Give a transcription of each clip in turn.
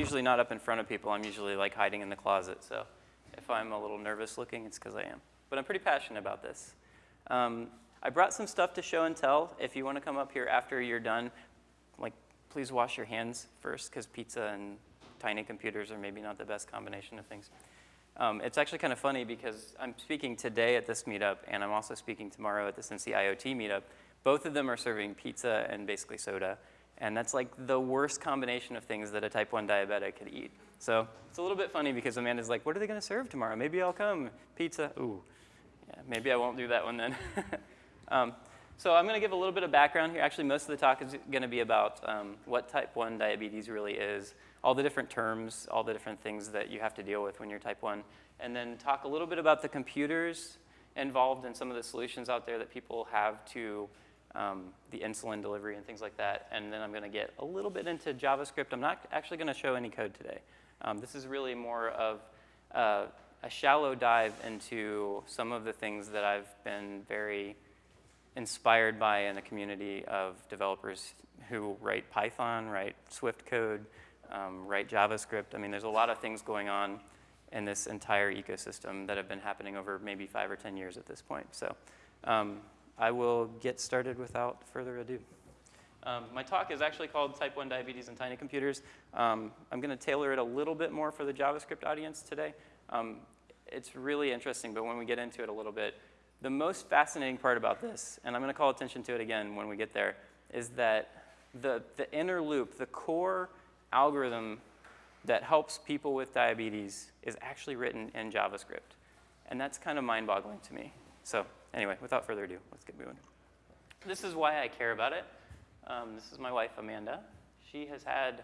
usually not up in front of people. I'm usually like hiding in the closet. So if I'm a little nervous looking, it's because I am. But I'm pretty passionate about this. Um, I brought some stuff to show and tell. If you want to come up here after you're done, like please wash your hands first because pizza and tiny computers are maybe not the best combination of things. Um, it's actually kind of funny because I'm speaking today at this meetup and I'm also speaking tomorrow at the Cincy IoT meetup. Both of them are serving pizza and basically soda. And that's like the worst combination of things that a type 1 diabetic could eat. So it's a little bit funny because Amanda's like, what are they going to serve tomorrow? Maybe I'll come. Pizza. Ooh. Yeah, maybe I won't do that one then. um, so I'm going to give a little bit of background here. Actually, most of the talk is going to be about um, what type 1 diabetes really is, all the different terms, all the different things that you have to deal with when you're type 1, and then talk a little bit about the computers involved in some of the solutions out there that people have to um, the insulin delivery and things like that. And then I'm going to get a little bit into JavaScript. I'm not actually going to show any code today. Um, this is really more of uh, a shallow dive into some of the things that I've been very inspired by in a community of developers who write Python, write Swift code, um, write JavaScript. I mean, there's a lot of things going on in this entire ecosystem that have been happening over maybe five or 10 years at this point. So um, I will get started without further ado. Um, my talk is actually called Type 1 Diabetes and Tiny Computers. Um, I'm going to tailor it a little bit more for the JavaScript audience today. Um, it's really interesting, but when we get into it a little bit, the most fascinating part about this, and I'm going to call attention to it again when we get there, is that the, the inner loop, the core algorithm that helps people with diabetes is actually written in JavaScript. And that's kind of mind-boggling to me. So anyway, without further ado, let's get moving. This is why I care about it. Um, this is my wife, Amanda. She has had,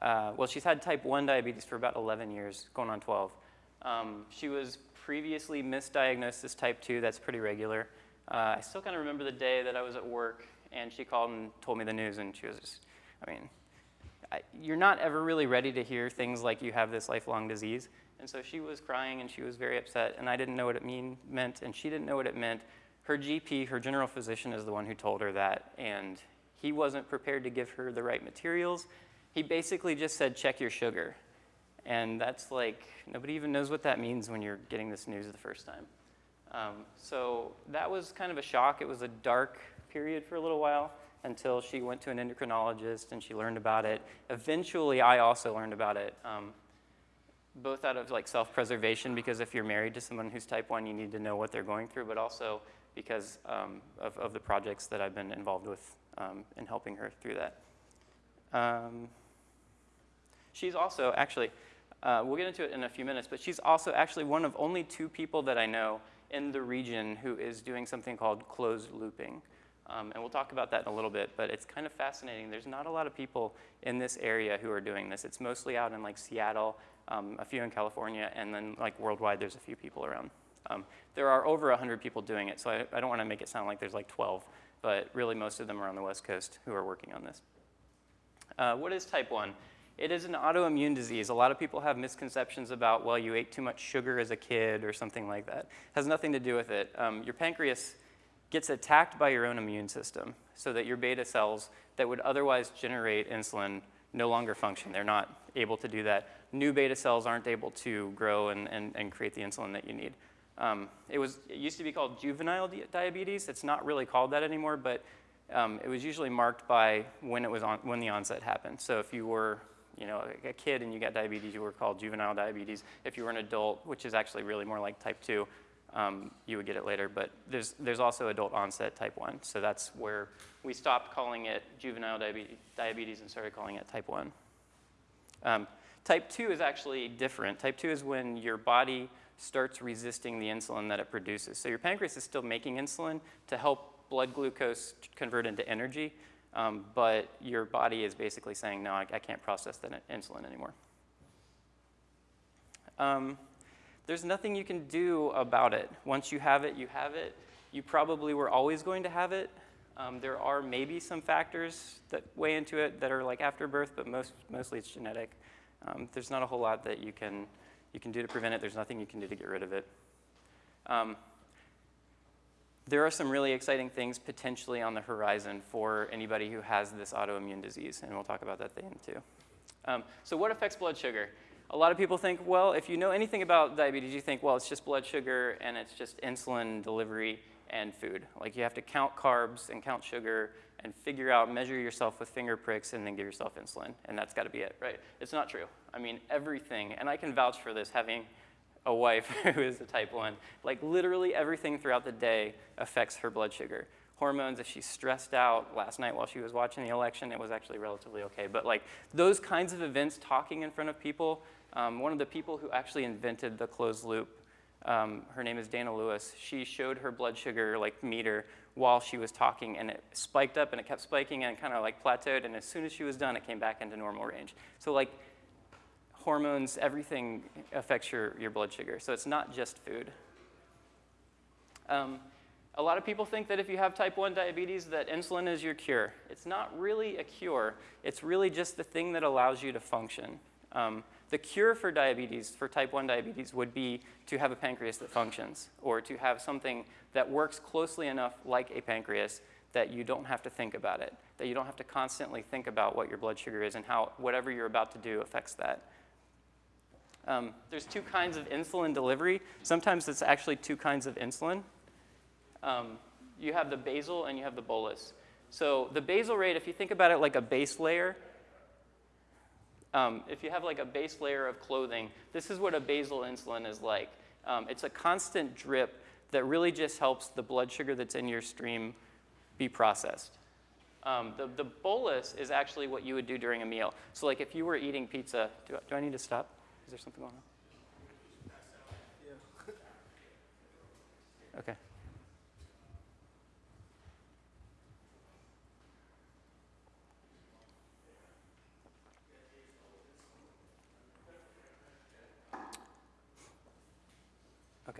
uh, well, she's had type 1 diabetes for about 11 years, going on 12. Um, she was previously misdiagnosed as type 2. That's pretty regular. Uh, I still kind of remember the day that I was at work, and she called and told me the news, and she was just, I mean, I, you're not ever really ready to hear things like you have this lifelong disease. And so she was crying and she was very upset, and I didn't know what it mean, meant, and she didn't know what it meant. Her GP, her general physician, is the one who told her that, and he wasn't prepared to give her the right materials. He basically just said, check your sugar. And that's like, nobody even knows what that means when you're getting this news the first time. Um, so that was kind of a shock. It was a dark period for a little while until she went to an endocrinologist and she learned about it. Eventually, I also learned about it. Um, both out of like self-preservation because if you're married to someone who's type 1, you need to know what they're going through, but also because um, of, of, the projects that I've been involved with um, in helping her through that. Um, she's also actually, uh, we'll get into it in a few minutes, but she's also actually one of only two people that I know in the region who is doing something called closed looping. Um, and we'll talk about that in a little bit, but it's kind of fascinating. There's not a lot of people in this area who are doing this. It's mostly out in like Seattle um, a few in California, and then like worldwide, there's a few people around. Um, there are over 100 people doing it, so I, I don't want to make it sound like there's like 12, but really most of them are on the West Coast who are working on this. Uh, what is type 1? It is an autoimmune disease. A lot of people have misconceptions about, well, you ate too much sugar as a kid or something like that. It has nothing to do with it. Um, your pancreas gets attacked by your own immune system so that your beta cells that would otherwise generate insulin no longer function. They're not able to do that. New beta cells aren't able to grow and, and, and create the insulin that you need. Um, it, was, it used to be called juvenile di diabetes. It's not really called that anymore, but um, it was usually marked by when, it was on, when the onset happened. So if you were you know, a kid and you got diabetes, you were called juvenile diabetes. If you were an adult, which is actually really more like type 2, um, you would get it later. But there's, there's also adult onset type 1. So that's where we stopped calling it juvenile diabetes and started calling it type 1. Um, type 2 is actually different. Type 2 is when your body starts resisting the insulin that it produces. So your pancreas is still making insulin to help blood glucose convert into energy, um, but your body is basically saying, no, I, I can't process that insulin anymore. Um, there's nothing you can do about it. Once you have it, you have it. You probably were always going to have it. Um, there are maybe some factors that weigh into it that are like after birth, but most, mostly it's genetic. Um, there's not a whole lot that you can, you can do to prevent it. There's nothing you can do to get rid of it. Um, there are some really exciting things potentially on the horizon for anybody who has this autoimmune disease, and we'll talk about that then too. Um, so what affects blood sugar? A lot of people think, well, if you know anything about diabetes, you think, well, it's just blood sugar and it's just insulin delivery and food. Like you have to count carbs and count sugar and figure out, measure yourself with finger pricks and then give yourself insulin. And that's got to be it, right? It's not true. I mean, everything, and I can vouch for this having a wife who is a type 1, like literally everything throughout the day affects her blood sugar hormones. If she's stressed out last night while she was watching the election, it was actually relatively okay. But like those kinds of events, talking in front of people, um, one of the people who actually invented the closed loop, um, her name is Dana Lewis, she showed her blood sugar like meter while she was talking and it spiked up and it kept spiking and kind of like plateaued and as soon as she was done it came back into normal range. So like hormones, everything affects your, your blood sugar. So it's not just food. Um, a lot of people think that if you have type 1 diabetes that insulin is your cure. It's not really a cure. It's really just the thing that allows you to function. Um, the cure for diabetes, for type 1 diabetes, would be to have a pancreas that functions or to have something that works closely enough like a pancreas that you don't have to think about it, that you don't have to constantly think about what your blood sugar is and how whatever you're about to do affects that. Um, there's two kinds of insulin delivery. Sometimes it's actually two kinds of insulin. Um, you have the basal and you have the bolus. So the basal rate, if you think about it like a base layer, um, if you have like a base layer of clothing, this is what a basal insulin is like. Um, it's a constant drip that really just helps the blood sugar that's in your stream be processed. Um, the, the bolus is actually what you would do during a meal. So like if you were eating pizza, do, do I need to stop? Is there something going on? Okay.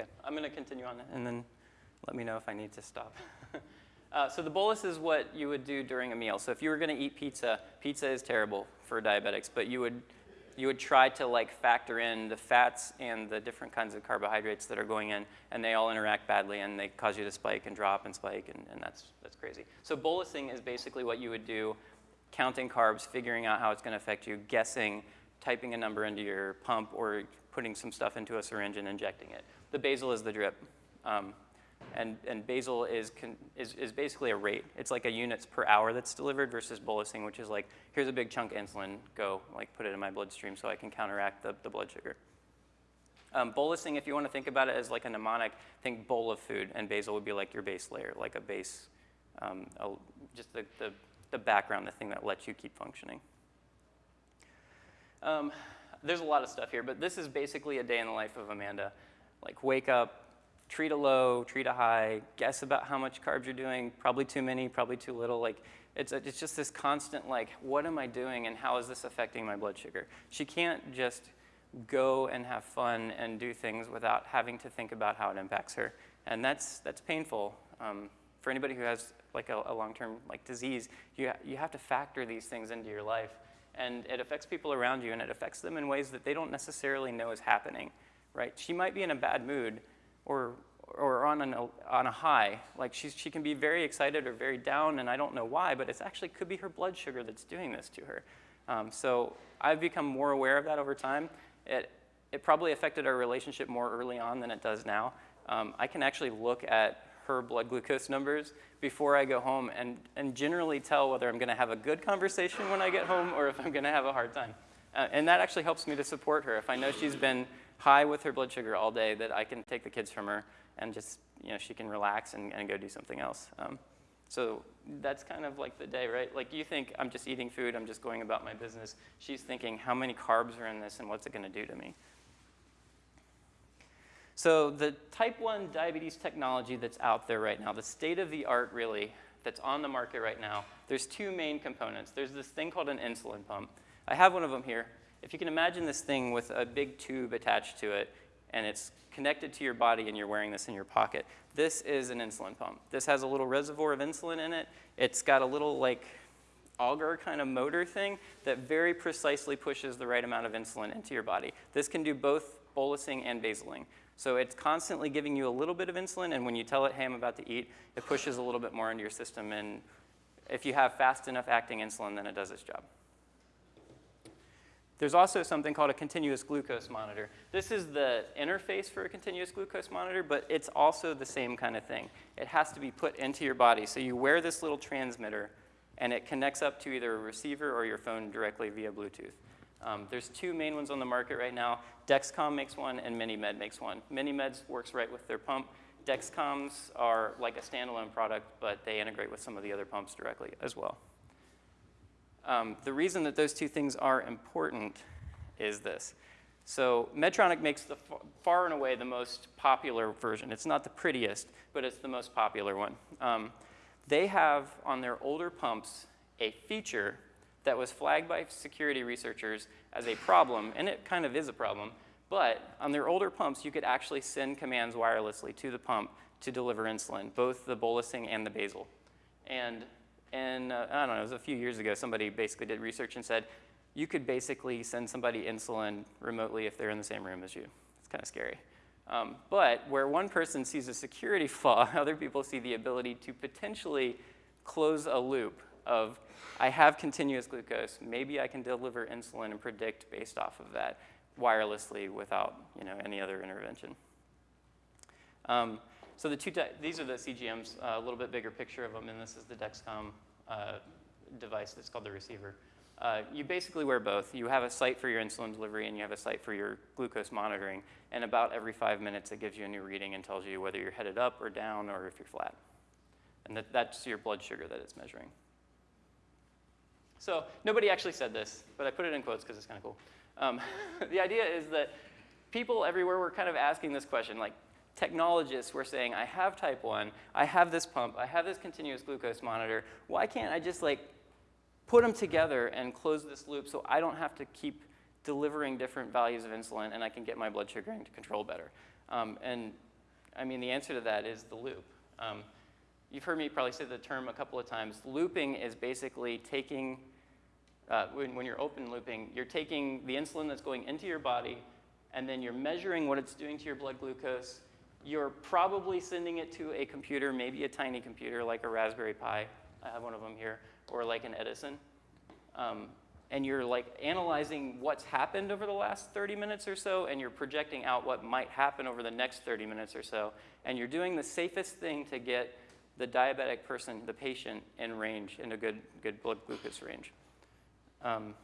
Okay, I'm going to continue on that. and then let me know if I need to stop. uh, so the bolus is what you would do during a meal. So if you were going to eat pizza, pizza is terrible for diabetics, but you would you would try to like factor in the fats and the different kinds of carbohydrates that are going in, and they all interact badly, and they cause you to spike and drop and spike, and, and that's, that's crazy. So bolusing is basically what you would do, counting carbs, figuring out how it's going to affect you, guessing, typing a number into your pump, or putting some stuff into a syringe and injecting it. The basal is the drip. Um, and, and basal is, con, is, is basically a rate. It's like a units per hour that's delivered versus bolusing, which is like, here's a big chunk of insulin, go, like put it in my bloodstream so I can counteract the, the blood sugar. Um, bolusing, if you want to think about it as like a mnemonic, think bowl of food, and basal would be like your base layer, like a base, um, a, just the, the, the, background, the thing that lets you keep functioning. Um, there's a lot of stuff here, but this is basically a day in the life of Amanda like wake up, treat a low, treat a high, guess about how much carbs you're doing, probably too many, probably too little. Like it's, a, it's just this constant like, what am I doing and how is this affecting my blood sugar? She can't just go and have fun and do things without having to think about how it impacts her. And that's, that's painful. Um, for anybody who has like a, a long-term like disease, you, ha you have to factor these things into your life. And it affects people around you and it affects them in ways that they don't necessarily know is happening right? She might be in a bad mood or, or on, an, on a high. Like she's, she can be very excited or very down, and I don't know why, but it actually could be her blood sugar that's doing this to her. Um, so I've become more aware of that over time. It, it probably affected our relationship more early on than it does now. Um, I can actually look at her blood glucose numbers before I go home and, and generally tell whether I'm going to have a good conversation when I get home or if I'm going to have a hard time. Uh, and that actually helps me to support her. If I know she's been high with her blood sugar all day that I can take the kids from her and just, you know, she can relax and, and go do something else. Um, so that's kind of like the day, right? Like you think, I'm just eating food, I'm just going about my business. She's thinking, how many carbs are in this and what's it gonna do to me? So the type 1 diabetes technology that's out there right now, the state of the art really, that's on the market right now, there's two main components. There's this thing called an insulin pump. I have one of them here. If you can imagine this thing with a big tube attached to it, and it's connected to your body and you're wearing this in your pocket, this is an insulin pump. This has a little reservoir of insulin in it. It's got a little like auger kind of motor thing that very precisely pushes the right amount of insulin into your body. This can do both bolusing and basaling. So it's constantly giving you a little bit of insulin, and when you tell it, hey, I'm about to eat, it pushes a little bit more into your system, and if you have fast enough acting insulin, then it does its job. There's also something called a continuous glucose monitor. This is the interface for a continuous glucose monitor, but it's also the same kind of thing. It has to be put into your body. So you wear this little transmitter, and it connects up to either a receiver or your phone directly via Bluetooth. Um, there's two main ones on the market right now. Dexcom makes one, and MiniMed makes one. MiniMed works right with their pump. Dexcoms are like a standalone product, but they integrate with some of the other pumps directly as well. Um, the reason that those two things are important is this. So Medtronic makes the far and away the most popular version. It's not the prettiest, but it's the most popular one. Um, they have on their older pumps a feature that was flagged by security researchers as a problem, and it kind of is a problem, but on their older pumps, you could actually send commands wirelessly to the pump to deliver insulin, both the bolusing and the basal. And and uh, I don't know, it was a few years ago, somebody basically did research and said, you could basically send somebody insulin remotely if they're in the same room as you. It's kind of scary. Um, but where one person sees a security flaw, other people see the ability to potentially close a loop of, I have continuous glucose, maybe I can deliver insulin and predict based off of that wirelessly without you know, any other intervention. Um, so the two, these are the CGMs, uh, a little bit bigger picture of them, and this is the Dexcom uh, device that's called the receiver. Uh, you basically wear both. You have a site for your insulin delivery and you have a site for your glucose monitoring. And about every five minutes, it gives you a new reading and tells you whether you're headed up or down or if you're flat. And that, that's your blood sugar that it's measuring. So nobody actually said this, but I put it in quotes because it's kind of cool. Um, the idea is that people everywhere were kind of asking this question, like, technologists were saying, I have type 1, I have this pump, I have this continuous glucose monitor. Why can't I just like put them together and close this loop so I don't have to keep delivering different values of insulin and I can get my blood sugar into control better? Um, and I mean, the answer to that is the loop. Um, you've heard me probably say the term a couple of times. Looping is basically taking, uh, when, when you're open looping, you're taking the insulin that's going into your body and then you're measuring what it's doing to your blood glucose you're probably sending it to a computer, maybe a tiny computer like a Raspberry Pi. I have one of them here, or like an Edison. Um, and you're like analyzing what's happened over the last 30 minutes or so, and you're projecting out what might happen over the next 30 minutes or so. And you're doing the safest thing to get the diabetic person, the patient, in range, in a good, good blood glucose range. Um,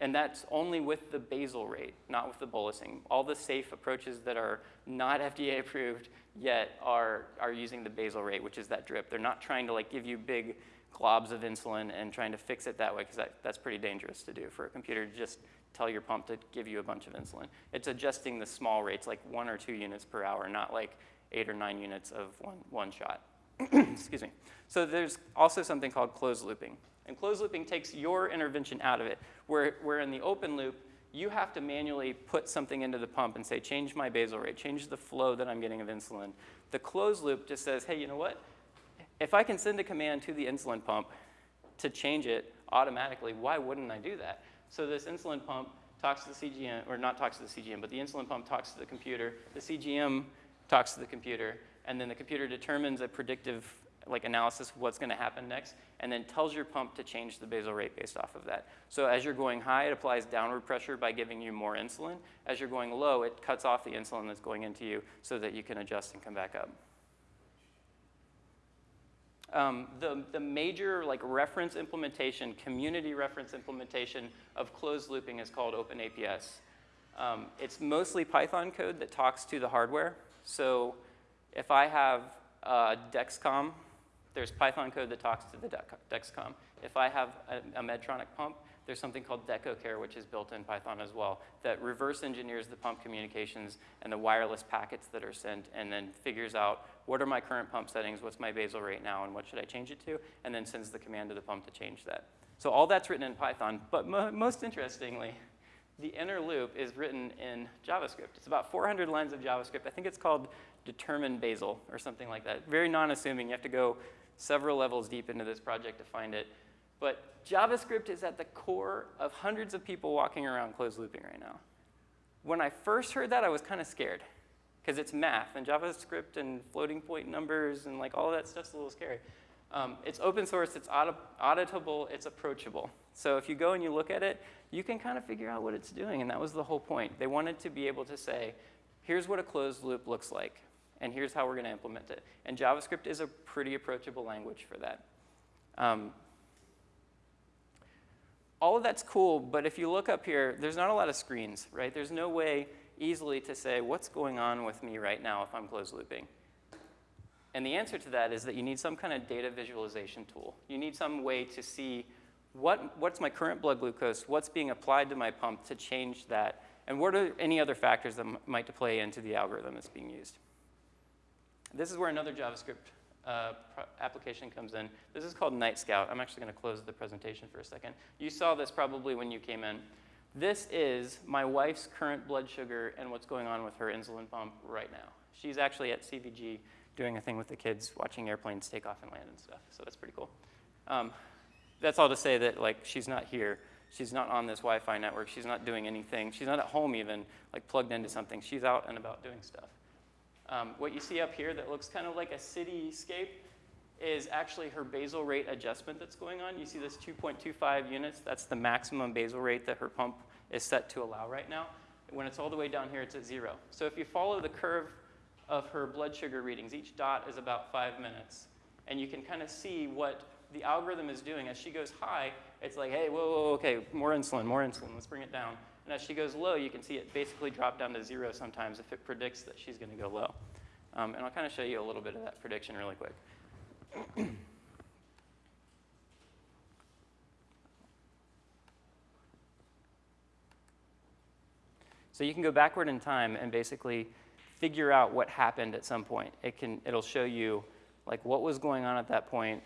and that's only with the basal rate, not with the bolusing. All the safe approaches that are not FDA approved yet are, are using the basal rate, which is that drip. They're not trying to like give you big globs of insulin and trying to fix it that way, because that, that's pretty dangerous to do for a computer to just tell your pump to give you a bunch of insulin. It's adjusting the small rates, like one or two units per hour, not like eight or nine units of one, one shot. Excuse me. So there's also something called closed looping. And closed looping takes your intervention out of it, where, where in the open loop, you have to manually put something into the pump and say, change my basal rate, change the flow that I'm getting of insulin. The closed loop just says, hey, you know what? If I can send a command to the insulin pump to change it automatically, why wouldn't I do that? So this insulin pump talks to the CGM, or not talks to the CGM, but the insulin pump talks to the computer, the CGM talks to the computer, and then the computer determines a predictive like analysis of what's going to happen next, and then tells your pump to change the basal rate based off of that. So as you're going high, it applies downward pressure by giving you more insulin. As you're going low, it cuts off the insulin that's going into you so that you can adjust and come back up. Um, the, the major like reference implementation, community reference implementation of closed looping is called OpenAPS. Um, it's mostly Python code that talks to the hardware. So if I have uh, Dexcom there's Python code that talks to the Dexcom. If I have a, a Medtronic pump, there's something called DecoCare, which is built in Python as well, that reverse engineers the pump communications and the wireless packets that are sent, and then figures out what are my current pump settings, what's my basal rate now, and what should I change it to, and then sends the command to the pump to change that. So all that's written in Python, but mo most interestingly, the inner loop is written in JavaScript. It's about 400 lines of JavaScript. I think it's called determine basal or something like that. Very non-assuming. You have to go several levels deep into this project to find it. But JavaScript is at the core of hundreds of people walking around closed looping right now. When I first heard that, I was kind of scared because it's math and JavaScript and floating point numbers and like all that stuff's a little scary. Um, it's open source, it's audit auditable, it's approachable. So if you go and you look at it, you can kind of figure out what it's doing, and that was the whole point. They wanted to be able to say, here's what a closed loop looks like, and here's how we're going to implement it. And JavaScript is a pretty approachable language for that. Um, all of that's cool, but if you look up here, there's not a lot of screens, right? There's no way easily to say, what's going on with me right now if I'm closed looping? And the answer to that is that you need some kind of data visualization tool. You need some way to see what, what's my current blood glucose, what's being applied to my pump to change that, and what are any other factors that might play into the algorithm that's being used. This is where another JavaScript uh, application comes in. This is called Nightscout. I'm actually going to close the presentation for a second. You saw this probably when you came in. This is my wife's current blood sugar and what's going on with her insulin pump right now. She's actually at CVG doing a thing with the kids, watching airplanes take off and land and stuff. So that's pretty cool. Um, that's all to say that like she's not here. She's not on this Wi-Fi network. She's not doing anything. She's not at home even, like plugged into something. She's out and about doing stuff. Um, what you see up here that looks kind of like a cityscape is actually her basal rate adjustment that's going on. You see this 2.25 units. That's the maximum basal rate that her pump is set to allow right now. When it's all the way down here, it's at zero. So if you follow the curve of her blood sugar readings, each dot is about five minutes. And you can kind of see what the algorithm is doing. As she goes high, it's like, hey, whoa, whoa, okay, more insulin, more insulin, let's bring it down. And as she goes low, you can see it basically drop down to zero sometimes if it predicts that she's going to go low. Um, and I'll kind of show you a little bit of that prediction really quick. so you can go backward in time and basically figure out what happened at some point. It can, it'll show you like what was going on at that point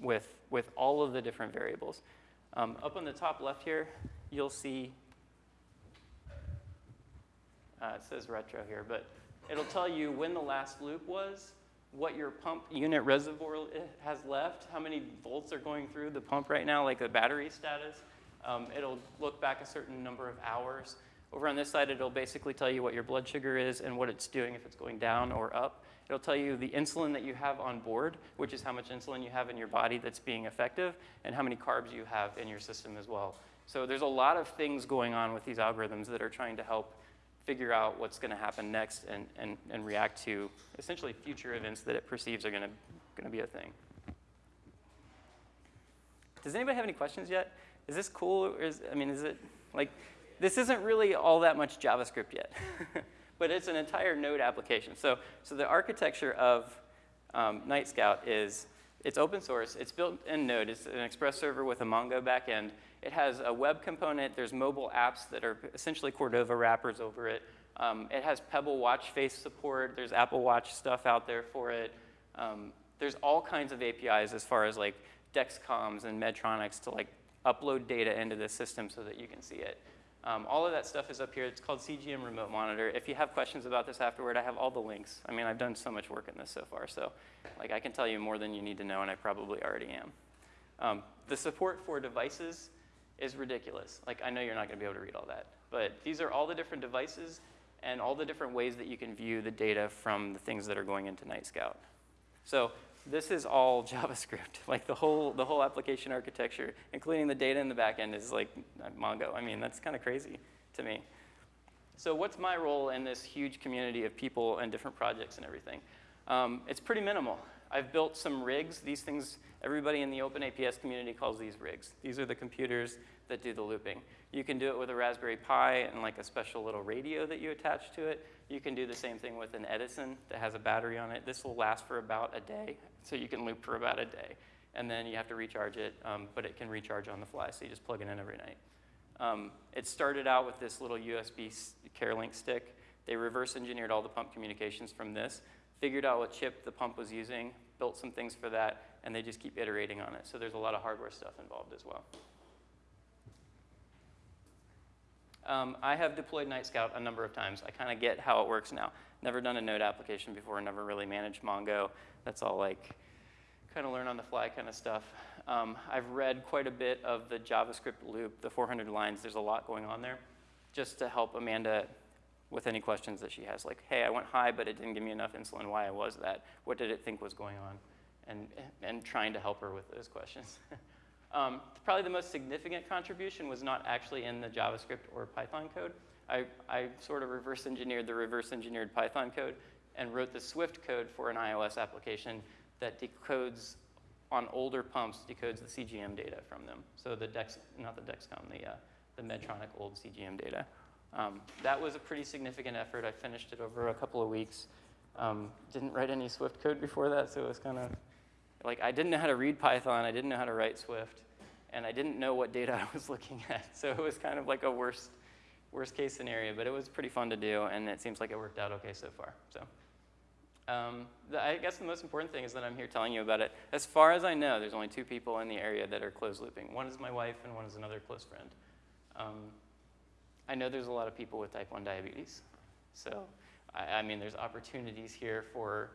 with, with all of the different variables. Um, up on the top left here, you'll see, uh, it says retro here, but it'll tell you when the last loop was, what your pump unit reservoir has left, how many volts are going through the pump right now, like the battery status. Um, it'll look back a certain number of hours. Over on this side, it'll basically tell you what your blood sugar is and what it's doing, if it's going down or up. It'll tell you the insulin that you have on board, which is how much insulin you have in your body that's being effective, and how many carbs you have in your system as well. So there's a lot of things going on with these algorithms that are trying to help figure out what's going to happen next and, and, and react to essentially future events that it perceives are going to, going to be a thing. Does anybody have any questions yet? Is this cool? Or is, I mean, is it like, this isn't really all that much JavaScript yet. but it's an entire node application. So, so the architecture of um, Nightscout is, it's open source, it's built in Node, it's an Express server with a Mongo backend. It has a web component, there's mobile apps that are essentially Cordova wrappers over it. Um, it has Pebble watch face support, there's Apple Watch stuff out there for it. Um, there's all kinds of APIs as far as like Dexcoms and Medtronics to like upload data into the system so that you can see it. Um, all of that stuff is up here. It's called CGM Remote Monitor. If you have questions about this afterward, I have all the links. I mean, I've done so much work in this so far, so like I can tell you more than you need to know, and I probably already am. Um, the support for devices is ridiculous. Like, I know you're not going to be able to read all that, but these are all the different devices and all the different ways that you can view the data from the things that are going into Nightscout. So this is all JavaScript. Like the whole, the whole application architecture, including the data in the backend is like Mongo. I mean, that's kind of crazy to me. So what's my role in this huge community of people and different projects and everything? Um, it's pretty minimal. I've built some rigs. These things, everybody in the Open APS community calls these rigs. These are the computers that do the looping. You can do it with a Raspberry Pi and like a special little radio that you attach to it. You can do the same thing with an Edison that has a battery on it. This will last for about a day, so you can loop for about a day. And then you have to recharge it, um, but it can recharge on the fly, so you just plug it in every night. Um, it started out with this little USB CareLink stick. They reverse engineered all the pump communications from this, figured out what chip the pump was using, built some things for that, and they just keep iterating on it. So there's a lot of hardware stuff involved as well. Um, I have deployed Nightscout a number of times. I kind of get how it works now. Never done a node application before, never really managed Mongo. That's all like kind of learn on the fly kind of stuff. Um, I've read quite a bit of the JavaScript loop, the 400 lines. There's a lot going on there just to help Amanda with any questions that she has. Like, hey, I went high, but it didn't give me enough insulin. Why was that? What did it think was going on? and, and trying to help her with those questions. um, probably the most significant contribution was not actually in the JavaScript or Python code. I, I sort of reverse engineered the reverse engineered Python code and wrote the Swift code for an iOS application that decodes on older pumps, decodes the CGM data from them. So the Dex, not the Dexcom, the, uh, the Medtronic old CGM data. Um, that was a pretty significant effort. I finished it over a couple of weeks. Um, didn't write any Swift code before that, so it was kind of like I didn't know how to read Python, I didn't know how to write Swift, and I didn't know what data I was looking at. So it was kind of like a worst, worst case scenario, but it was pretty fun to do, and it seems like it worked out okay so far. So um, the, I guess the most important thing is that I'm here telling you about it. As far as I know, there's only two people in the area that are closed looping. One is my wife, and one is another close friend. Um, I know there's a lot of people with type 1 diabetes. So, I, I, mean, there's opportunities here for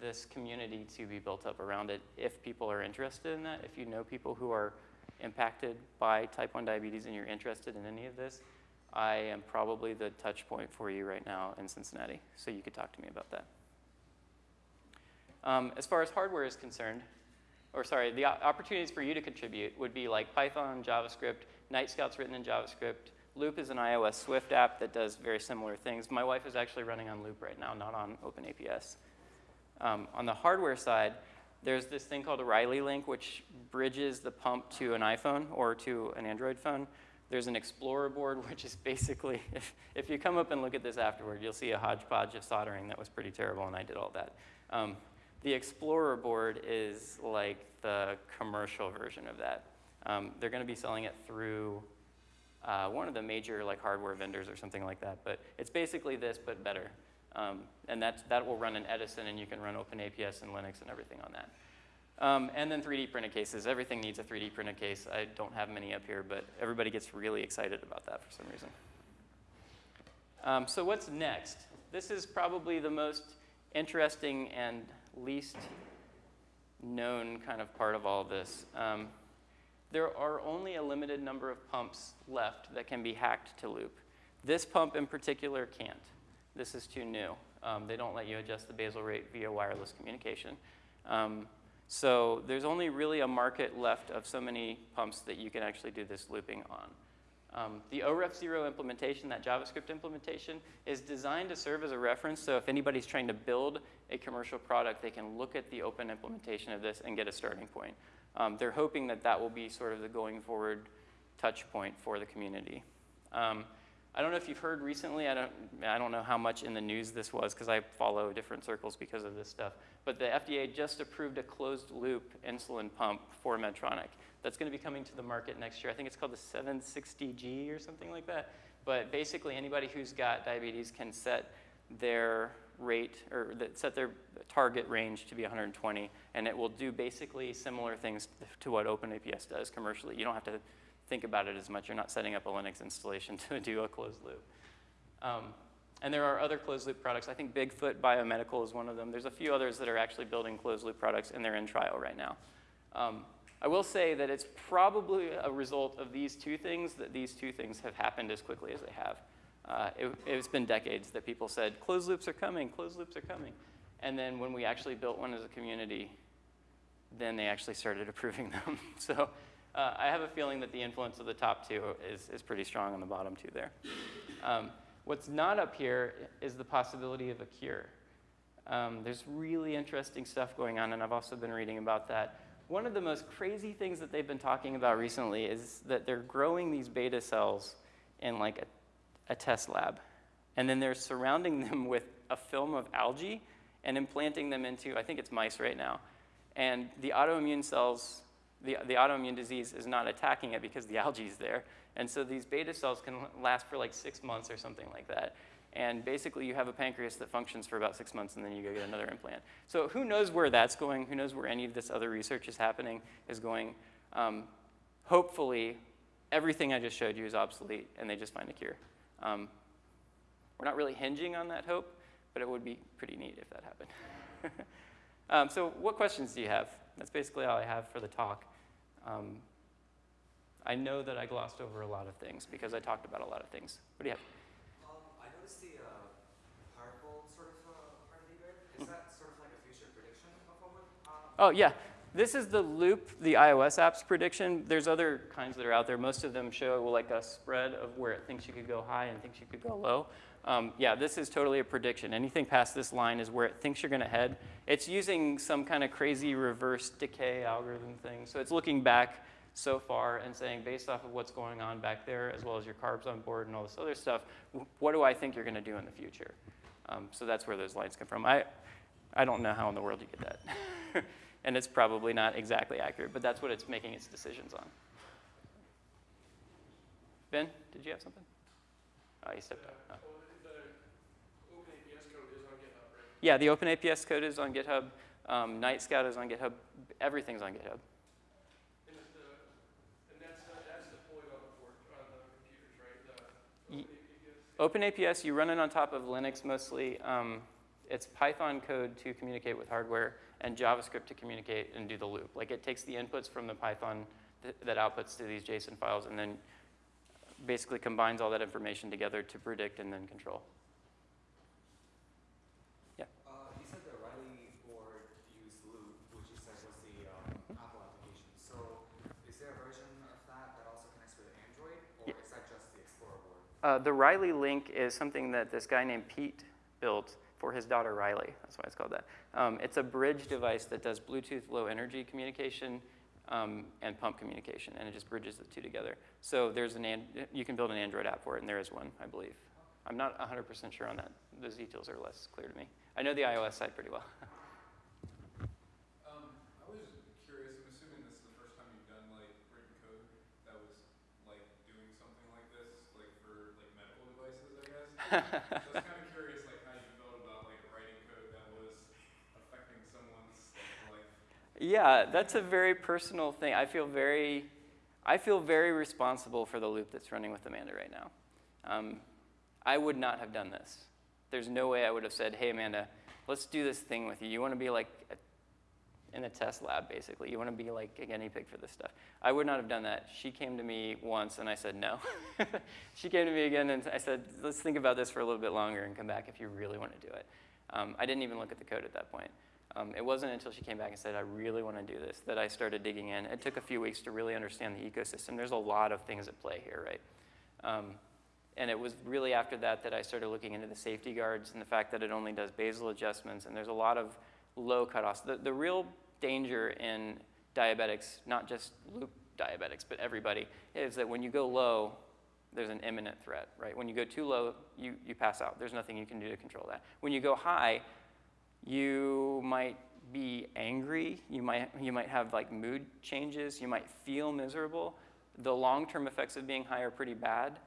this community to be built up around it if people are interested in that. If you know people who are impacted by type 1 diabetes and you're interested in any of this, I am probably the touch point for you right now in Cincinnati. So you could talk to me about that. Um, as far as hardware is concerned, or sorry, the opportunities for you to contribute would be like Python, JavaScript, Nightscout's written in JavaScript, Loop is an iOS Swift app that does very similar things. My wife is actually running on Loop right now, not on OpenAPS. Um, on the hardware side, there's this thing called a RileyLink, which bridges the pump to an iPhone or to an Android phone. There's an Explorer board, which is basically, if, if you come up and look at this afterward, you'll see a hodgepodge of soldering that was pretty terrible, and I did all that. Um, the Explorer board is like the commercial version of that. Um, they're going to be selling it through uh, one of the major like hardware vendors or something like that. But it's basically this, but better. Um, and that, that will run in Edison, and you can run OpenAPS and Linux and everything on that. Um, and then 3D printed cases. Everything needs a 3D printed case. I don't have many up here, but everybody gets really excited about that for some reason. Um, so what's next? This is probably the most interesting and least known kind of part of all this. Um, there are only a limited number of pumps left that can be hacked to loop. This pump in particular can't. This is too new. Um, they don't let you adjust the basal rate via wireless communication. Um, so there's only really a market left of so many pumps that you can actually do this looping on. Um, the OREF0 implementation, that JavaScript implementation, is designed to serve as a reference. So if anybody's trying to build a commercial product, they can look at the open implementation of this and get a starting point. Um, they're hoping that that will be sort of the going forward touch point for the community. Um, I don't know if you've heard recently, I don't, I don't know how much in the news this was because I follow different circles because of this stuff, but the FDA just approved a closed loop insulin pump for Medtronic. That's going to be coming to the market next year. I think it's called the 760G or something like that. But basically anybody who's got diabetes can set their rate or that set their target range to be 120, and it will do basically similar things to what OpenAPS does commercially. You don't have to think about it as much. You're not setting up a Linux installation to do a closed loop. Um, and there are other closed loop products. I think Bigfoot Biomedical is one of them. There's a few others that are actually building closed loop products, and they're in trial right now. Um, I will say that it's probably a result of these two things that these two things have happened as quickly as they have. Uh, it, it's been decades that people said, closed loops are coming, closed loops are coming. And then when we actually built one as a community, then they actually started approving them. so uh, I have a feeling that the influence of the top two is, is pretty strong on the bottom two there. Um, what's not up here is the possibility of a cure. Um, there's really interesting stuff going on, and I've also been reading about that. One of the most crazy things that they've been talking about recently is that they're growing these beta cells in like a a test lab. And then they're surrounding them with a film of algae and implanting them into, I think it's mice right now. And the autoimmune cells, the, the autoimmune disease is not attacking it because the algae is there. And so these beta cells can last for like six months or something like that. And basically you have a pancreas that functions for about six months and then you go get another implant. So who knows where that's going, who knows where any of this other research is happening, is going. Um, hopefully, everything I just showed you is obsolete and they just find a cure. Um, we're not really hinging on that hope, but it would be pretty neat if that happened. um, so what questions do you have? That's basically all I have for the talk. Um, I know that I glossed over a lot of things because I talked about a lot of things. What do you have? Um, I noticed the uh, sort of uh, part of the Is mm that sort of like a future prediction of what would, uh, Oh, yeah. This is the loop, the iOS app's prediction. There's other kinds that are out there. Most of them show like a spread of where it thinks you could go high and thinks you could go low. Um, yeah, this is totally a prediction. Anything past this line is where it thinks you're going to head. It's using some kind of crazy reverse decay algorithm thing. So it's looking back so far and saying, based off of what's going on back there, as well as your carbs on board and all this other stuff, what do I think you're going to do in the future? Um, so that's where those lines come from. I, I don't know how in the world you get that. and it's probably not exactly accurate, but that's what it's making its decisions on. Ben, did you have something? Oh, you stepped out. Oh. The open APS code is on GitHub, right? Yeah, the Open APS code is on GitHub. Um, Nightscout is on GitHub. Everything's on GitHub. And it's the, and that's, uh, that's deployed on the board, on the computers, right? The Ye- open APS. Open APS, you run it on top of Linux mostly. Um, it's Python code to communicate with hardware and JavaScript to communicate and do the loop. Like it takes the inputs from the Python th- that outputs to these JSON files and then basically combines all that information together to predict and then control. Uh, you said the Riley board used Loop, which you said was the um, Apple application. So is there a version of that that also connects with Android, or Ye- is that just the Explorer board? Uh, the RileyLink is something that this guy named Pete built for his daughter Riley. That's why it's called that. Um, it's a bridge device that does Bluetooth low energy communication um, and pump communication, and it just bridges the two together. So there's an, you can build an Android app for it, and there is one, I believe. I'm not 100% sure on that. Those details are less clear to me. I know the iOS side pretty well. Um, I was curious, I'm assuming this is the first time you've done like written code that was like doing something like this, like for like medical devices, I guess. Kind of curious like how you felt about like writing code that was affecting someone's life. Yeah, that's a very personal thing. I feel very, I feel very responsible for the loop that's running with Amanda right now. Um, I would not have done this. There's no way I would have said, "Hey, Amanda, let's do this thing with you. You want to be like a, in a test lab, basically. You want to be like a guinea pig for this stuff." I would not have done that. She came to me once, and I said no. she came to me again, and I said, "Let's think about this for a little bit longer and come back if you really want to do it." Um, I didn't even look at the code at that point. Um, it wasn't until she came back and said, I really want to do this, that I started digging in. It took a few weeks to really understand the ecosystem. There's a lot of things at play here, right? Um, and it was really after that that I started looking into the safety guards and the fact that it only does basal adjustments, and there's a lot of low cutoffs. The, the real danger in diabetics, not just loop diabetics, but everybody, is that when you go low, there's an imminent threat, right? When you go too low, you, you pass out. There's nothing you can do to control that. When you go high, you might be angry, you might, you might have like mood changes, you might feel miserable. The long-term effects of being high are pretty bad,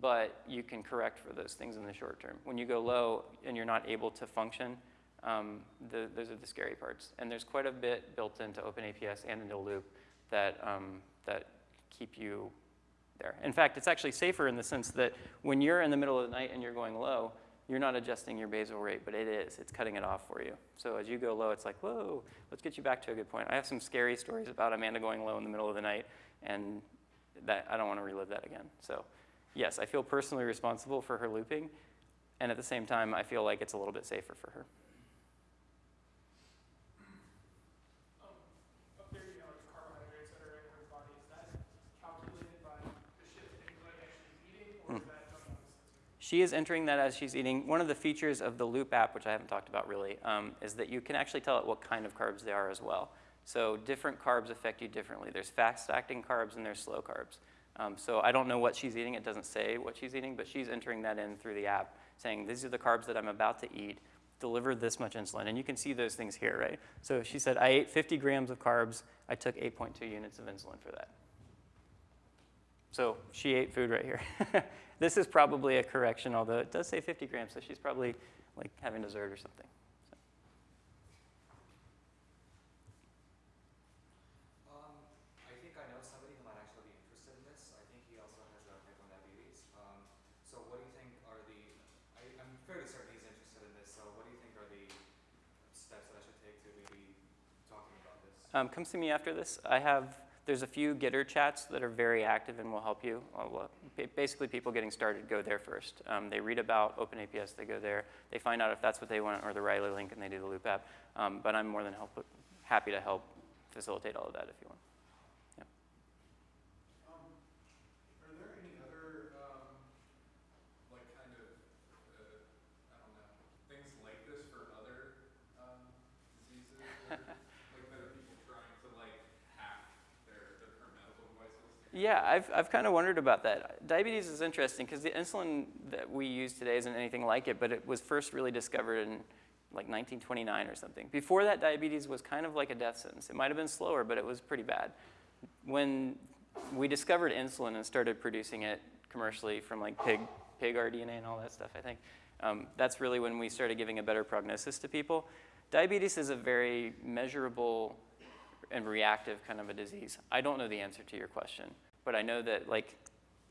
but you can correct for those things in the short term. When you go low and you're not able to function, um, the, those are the scary parts. And there's quite a bit built into OpenAPS and into Loop that, um, that keep you there. In fact, it's actually safer in the sense that when you're in the middle of the night and you're going low, you're not adjusting your basal rate, but it is. It's cutting it off for you. So as you go low, it's like, whoa, let's get you back to a good point. I have some scary stories about Amanda going low in the middle of the night, and that I don't want to relive that again. So yes, I feel personally responsible for her looping, and at the same time, I feel like it's a little bit safer for her. Um, up there, you know, like carbohydrates that are in her body, is that calculated by the shift in what actually eating, or is that done on the sensor? She is entering that as she's eating. One of the features of the Loop app, which I haven't talked about really, um, is that you can actually tell it what kind of carbs they are as well. So different carbs affect you differently. There's fast-acting carbs and there's slow carbs. Um, so I don't know what she's eating. It doesn't say what she's eating, but she's entering that in through the app, saying these are the carbs that I'm about to eat. Deliver this much insulin, and you can see those things here, right? So she said, I ate 50 grams of carbs. I took 8.2 units of insulin for that. So she ate food right here. this is probably a correction, although it does say 50 grams, so she's probably like having dessert or something. Um, I think I know somebody who might actually be interested in this. I think he also has uh, type 1 diabetes. Um, so what do you think are the, I, I'm fairly certain he's interested in this, so what do you think are the steps that I should take to maybe talking about this? Um, come see me after this. I have, there's a few Gitter chats that are very active and will help you. Uh, Basically, people getting started go there first. Um, they read about OpenAPS, they go there. They find out if that's what they want or the RileyLink, and they do the Loop app. Um, but I'm more than help, happy to help facilitate all of that if you want. Um, are there any other, um, like kind of, uh, I don't know, things like this for other, um, diseases? or, Like that are people trying to like hack their, their current medical devices? Yeah, I've, I've kind of wondered about that. Diabetes is interesting because the insulin that we use today isn't anything like it, but it was first really discovered in like 1929 or something. Before that, diabetes was kind of like a death sentence. It might have been slower, but it was pretty bad. When we discovered insulin and started producing it commercially from like pig, pig rDNA and all that stuff, I think, um, that's really when we started giving a better prognosis to people. Diabetes is a very measurable and reactive kind of a disease. I don't know the answer to your question, but I know that like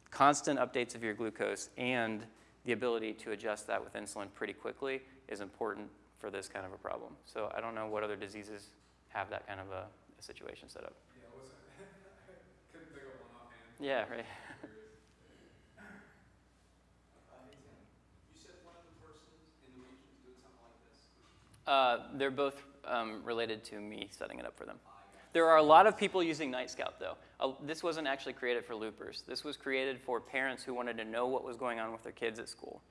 constant updates of your glucose and the ability to adjust that with insulin pretty quickly is important for this kind of a problem. So I don't know what other diseases have that kind of a, a situation set up. Yeah, I wasn't, I couldn't think of one offhand. Yeah, right. You said one of the persons in the region is doing something like this? Uh, they're both um, related to me setting it up for them. There are a lot of people using Nightscout, though. Uh, this wasn't actually created for loopers. This was created for parents who wanted to know what was going on with their kids at school.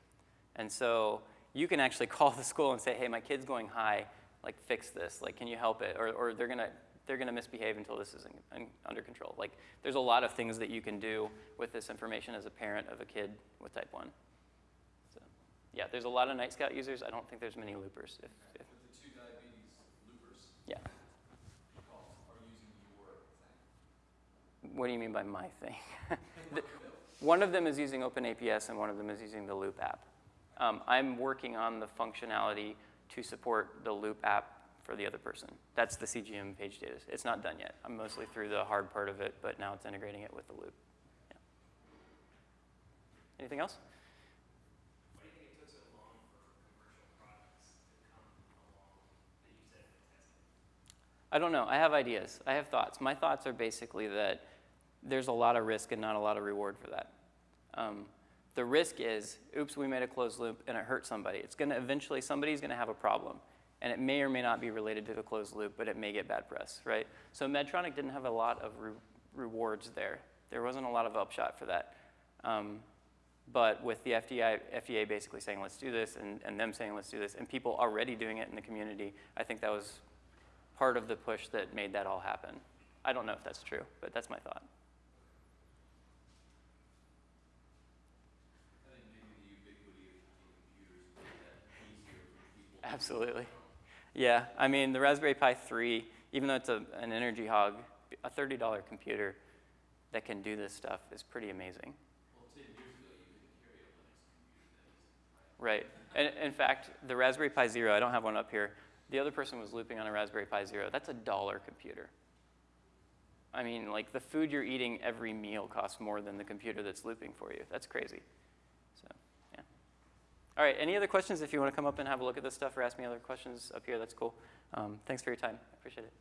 And so you can actually call the school and say, hey, my kid's going high, like fix this, like can you help it? Or, or they're gonna, they're gonna misbehave until this is in, in, under control. Like there's a lot of things that you can do with this information as a parent of a kid with type 1. So yeah, there's a lot of Nightscout users. I don't think there's many loopers. If, if, But the two diabetes loopers yeah. call are using your thing. What do you mean by my thing? One of them is using OpenAPS and one of them is using the Loop app. Um, I'm working on the functionality to support the Loop app for the other person. That's the CGM page data. It's not done yet. I'm mostly through the hard part of it, but now it's integrating it with the Loop. Yeah. Anything else? I don't know. I have ideas. I have thoughts. My thoughts are basically that there's a lot of risk and not a lot of reward for that. Um, the risk is, oops, we made a closed loop and it hurt somebody. It's going to eventually, somebody's going to have a problem. And it may or may not be related to the closed loop, but it may get bad press, right? So Medtronic didn't have a lot of re- rewards there. There wasn't a lot of upshot for that. Um, but with the FDA, FDA basically saying, let's do this, and, and them saying, let's do this, and people already doing it in the community, I think that was part of the push that made that all happen. I don't know if that's true, but that's my thought. I think maybe the ubiquity of the computers made that easier for people. Absolutely. Yeah, I mean, the Raspberry Pi 3, even though it's a, an energy hog, a $30 computer that can do this stuff is pretty amazing. Right. And in fact, the Raspberry Pi Zero, I don't have one up here. The other person was looping on a Raspberry Pi Zero. That's a dollar computer. I mean, like the food you're eating every meal costs more than the computer that's looping for you. That's crazy. All right. Any other questions? If you want to come up and have a look at this stuff or ask me other questions up here, that's cool. Um, thanks for your time. I appreciate it.